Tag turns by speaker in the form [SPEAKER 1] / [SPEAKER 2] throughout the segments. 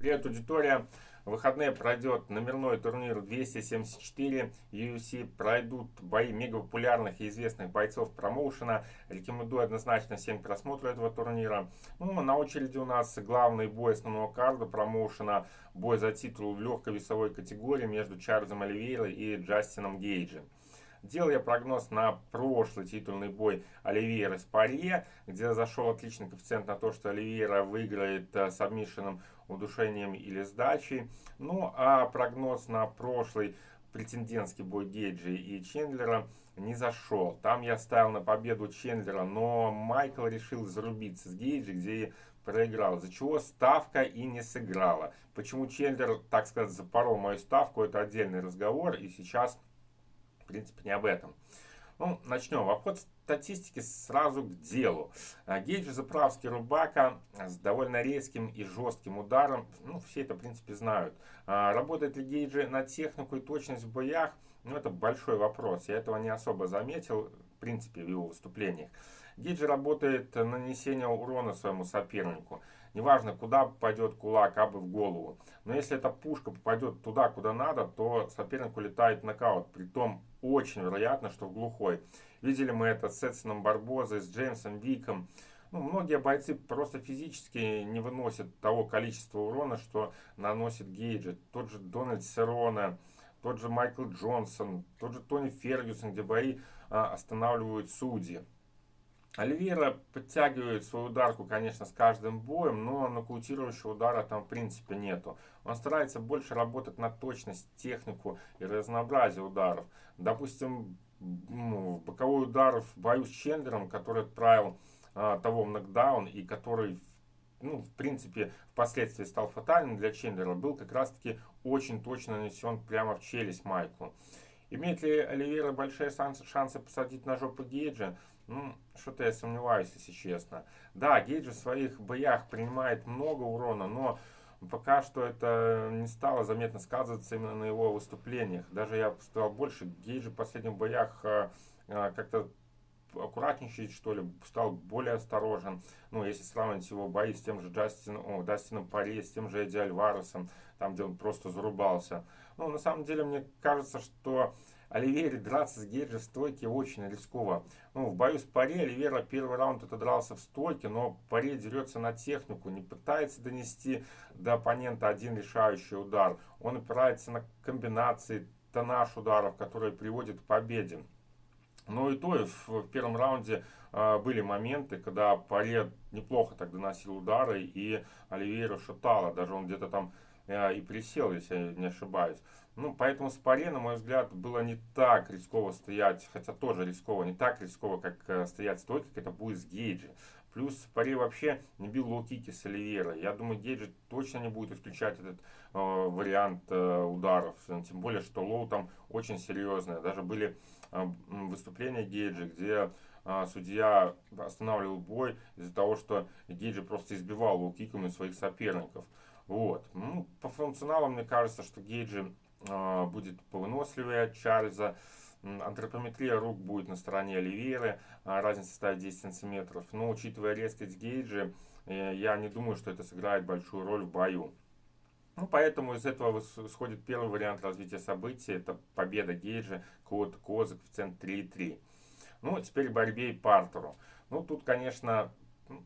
[SPEAKER 1] Привет, аудитория! В выходные пройдет номерной турнир 274 UFC. Пройдут бои мега популярных и известных бойцов промоушена. Рекомендую однозначно всем просмотру этого турнира. Ну, на очереди у нас главный бой основного карда промоушена. Бой за титул в легкой весовой категории между Чарльзом Оливейрой и Джастином Гейджем. Делал я прогноз на прошлый титульный бой Оливейра с Парье, где зашел отличный коэффициент на то, что Оливейра выиграет э, с обмишенным удушением или сдачей. Ну а прогноз на прошлый претендентский бой Гейджи и Чендлера не зашел. Там я ставил на победу Чендлера, но Майкл решил зарубиться с Гейджи, где проиграл, из-за чего ставка и не сыграла. Почему Чендлер, так сказать, запорол мою ставку, это отдельный разговор, и сейчас принципе, не об этом. Ну, начнем. Вопрос статистики сразу к делу. А, Гейджи заправский Рубака с довольно резким и жестким ударом. Ну, все это, в принципе, знают. А, работает ли Гейджи на технику и точность в боях? Ну, это большой вопрос. Я этого не особо заметил, принципе, в его выступлениях. Гейджи работает на нанесение урона своему сопернику. Неважно, куда попадет кулак, а бы в голову. Но если эта пушка попадет туда, куда надо, то соперник улетает в нокаут. Притом очень вероятно, что в глухой. Видели мы это с Эдсоном Барбозой, с Джеймсом Виком. Ну, многие бойцы просто физически не выносят того количества урона, что наносит Гейджи. Тот же Дональд Серона, тот же Майкл Джонсон, тот же Тони Фергюсон, где бои а, останавливают судьи. Оливейра подтягивает свою ударку, конечно, с каждым боем, но нокаутирующего удара там в принципе нету. Он старается больше работать на точность, технику и разнообразие ударов. Допустим, ну, боковой удар в бою с Чендлером, который отправил а, того в нокдаун и который ну, в принципе, впоследствии стал фатальным для Чендлера, был как раз-таки очень точно нанесен прямо в челюсть Майку. Имеет ли Оливейра большие шансы, шансы посадить на жопу Гейджа? Ну, что-то я сомневаюсь, если честно. Да, Гейджи в своих боях принимает много урона, но пока что это не стало заметно сказываться именно на его выступлениях. Даже я сказал больше, Гейджи в последних боях э, э, как-то аккуратничать, что ли, стал более осторожен. Ну, если сравнить его бои с тем же Джастином, о, Дастином Пари, с тем же Эдди Альваресом, там, где он просто зарубался. Ну, на самом деле, мне кажется, что Оливере драться с Гейджи в стойке очень рисково. Ну, в бою с Паре Оливера первый раунд это дрался в стойке, но Паре дерется на технику, не пытается донести до оппонента один решающий удар. Он опирается на комбинации, тонаж ударов, которые приводят к победе. Но и то, и в, первом раунде э, были моменты, когда Порье неплохо так доносил удары, и Оливейра шатало. Даже он где-то там э, и присел, если я не ошибаюсь. Ну, поэтому с Порье, на мой взгляд, было не так рисково стоять, хотя тоже рисково, не так рисково, как э, стоять стойко, как это будет с Гейджи. Плюс Порье вообще не бил лоу-кики с Оливейрой. Я думаю, Гейджи точно не будет исключать этот э, вариант э, ударов. Тем более, что low там очень серьезное. Даже были э, выступления Гейджи, где э, судья останавливал бой из-за того, что Гейджи просто избивал лоу-киками своих соперников. Вот. Ну, по функционалу мне кажется, что Гейджи э, будет повыносливее Чарльза. Антропометрия рук будет на стороне Оливейры, а, разница составит 10 сантиметров. Но учитывая резкость Гейджи, э, я не думаю, что это сыграет большую роль в бою. Ну, поэтому из этого исходит первый вариант развития событий. Это победа Гейджа, код Коза, коэффициент 3,3. Ну, теперь борьбе и партеру. Ну, тут, конечно,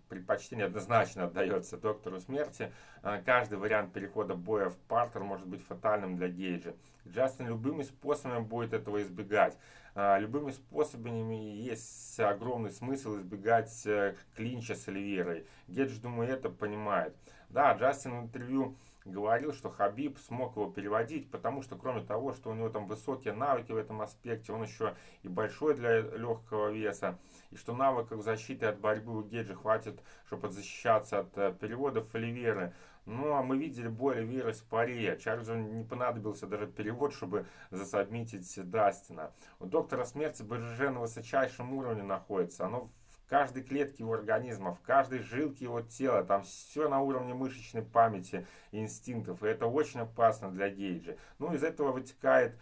[SPEAKER 1] предпочтение однозначно отдается доктору смерти. А, каждый вариант перехода боя в партер может быть фатальным для Гейджа. Джастин любыми способами будет этого избегать. А, любыми способами есть огромный смысл избегать э, клинча с Оливерой. Гейдж, думаю, это понимает. Да, Джастин в интервью говорил, что Хабиб смог его переводить, потому что кроме того, что у него там высокие навыки в этом аспекте, он еще и большой для легкого веса, и что навыков защиты от борьбы у Геджи хватит, чтобы защищаться от э, переводов Оливеры. Ну, а мы видели бой Оливеры с Паре. Чарльзу не понадобился даже перевод, чтобы засобмитить Дастина. У доктора смерти БЖЖ на высочайшем уровне находится. Оно каждой клетке его организма, в каждой жилке его тела. Там все на уровне мышечной памяти и инстинктов. И это очень опасно для Гейджа. Ну, из этого вытекает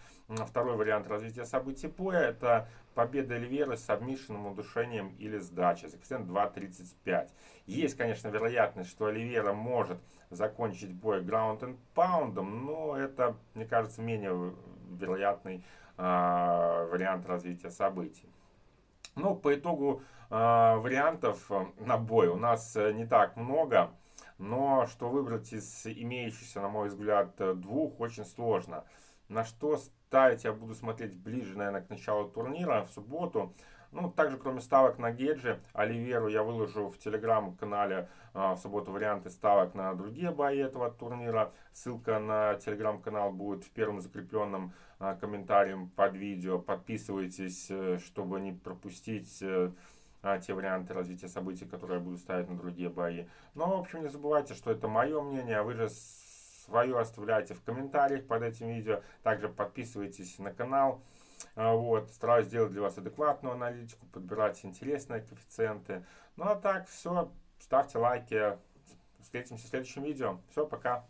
[SPEAKER 1] второй вариант развития событий боя. Это победа Оливера с обмишенным удушением или сдачей. Коэффициент 2.35. Есть, конечно, вероятность, что Оливера может закончить бой pound, но это, мне кажется, менее вероятный а, вариант развития событий. Ну, по итогу а, вариантов на бой у нас не так много, но что выбрать из имеющихся, на мой взгляд, двух очень сложно. На что ставить я буду смотреть ближе, наверное, к началу турнира в субботу. Ну, также, кроме ставок на Геджи, Оливеру я выложу в телеграм-канале а, в субботу варианты ставок на другие бои этого турнира. Ссылка на телеграм-канал будет в первом закрепленном а, комментарии под видео. Подписывайтесь, э, чтобы не пропустить э, а, те варианты развития событий, которые я буду ставить на другие бои. Но, в общем, не забывайте, что это мое мнение, вы же свое оставляйте в комментариях под этим видео. Также подписывайтесь на канал. А, вот, стараюсь сделать для вас адекватную аналитику, подбирать интересные коэффициенты. Ну а так, все, ставьте лайки. Встретимся в следующем видео. Все, пока.